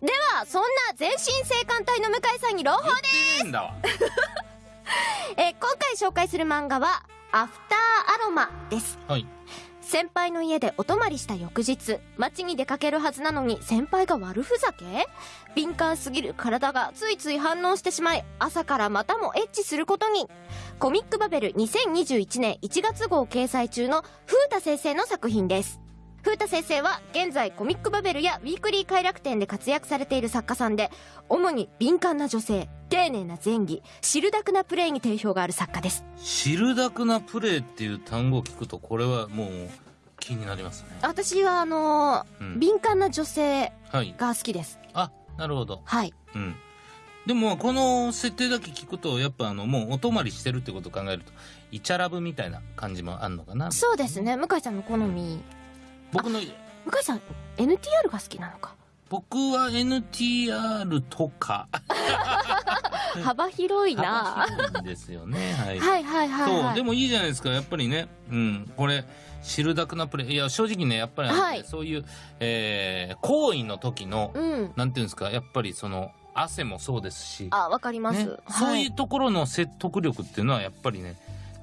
ではそんな全身性感帯の向井さんに朗報言ってねえんだわえー今回紹介する漫画は「アフターアロマ」です。はい。先輩の家でお泊まりした翌日街に出かけるはずなのに先輩が悪ふざけ？敏感すぎる体がついつい反応してしまい朝からまたもエッチすることに。コミックバベル2021年1月号掲載中の風太先生の作品です風太先生は現在コミックバベルやウィークリー快楽天で活躍されている作家さんで主に敏感な女性丁寧な前戯シルダクなプレイに定評がある作家です。シルダクなプレイっていう単語を聞くとこれはもう気になりますね。私はあのーうん。敏感な女性はい。が好きです。あなるほど。はい。うん。でもこの設定だけ聞くとやっぱあのもうお泊まりしてるってことを考えるとイチャラブみたいな感じもあるのかな。そうですね。向井さんの好み僕の向井さん NTR が好きなのか？僕は NTR とか。幅広いな。幅ですよね。はい、はいはいはいはい。そうでもいいじゃないですか。やっぱりねうんこれシルダクなプレイいや正直ねやっぱり、はい。そういう、えー行為の時の、うん。なんていうんですかやっぱりその汗もそうですし、あわかります、ね、そうはいいうところの説得力っていうのはやっぱりね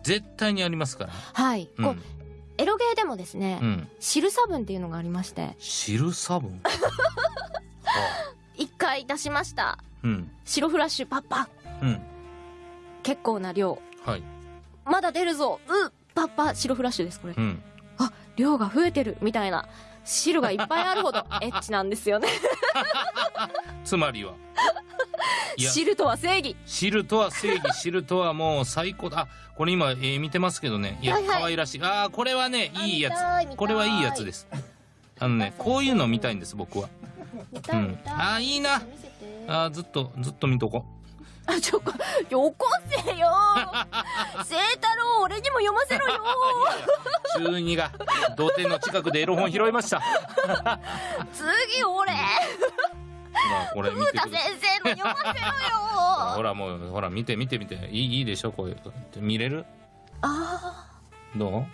絶対にありますから、はい、うんエロゲーでもですね、うん、汁差分っていうのがありまして。汁差分はあ一回出しました。うん。白フラッシュパッパうん。結構な量。はい。まだ出るぞ。うパッパ白フラッシュですこれ。うん。あ量が増えてるみたいな。汁がいっぱいあるほどエッチなんですよね。つまりはいや。汁とは正義。汁とは正義 汁とはもう最高だ。あこれ今、えー見てますけどね。いや、はいはい。可愛らしい。あーこれはねいいやつ。これはいいやつです。あのねこういうの見たいんです僕は。見うん。あーいいな。あーずっとずっと見とこあちょこよこせよ。清太郎俺にも読ませろよ。中二が土手の近くでエロ本拾いました。次俺。ほらこれ見てください。先生の読ませろほよらもうほら見て見て見て。いいいいでしょこういう見れる？あどー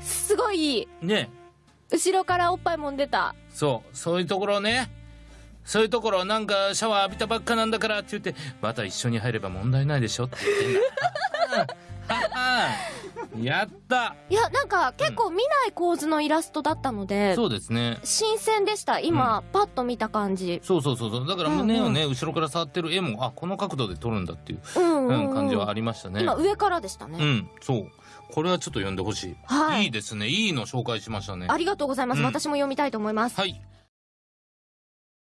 すごいいい。うね。後ろからおっぱいもんでた。そう。そういうところね。そういうところなんかシャワー浴びたばっかなんだからって言ってまた一緒に入れば問題ないでしょって言ってんだ やった。いやなんか結構見ない構図のイラストだったので、そうですね。新鮮でした。今、パッと見た感じ。そうそうそうそう。だから胸をね、後ろから触ってる絵もあこの角度で撮るんだっていう、うんうん、うん、感じはありましたね。今上からでしたね、うんそう。これはちょっと読んでほしい、はい。いいですね。いいの紹介しましたね。ありがとうございます、うん。私も読みたいと思います。はい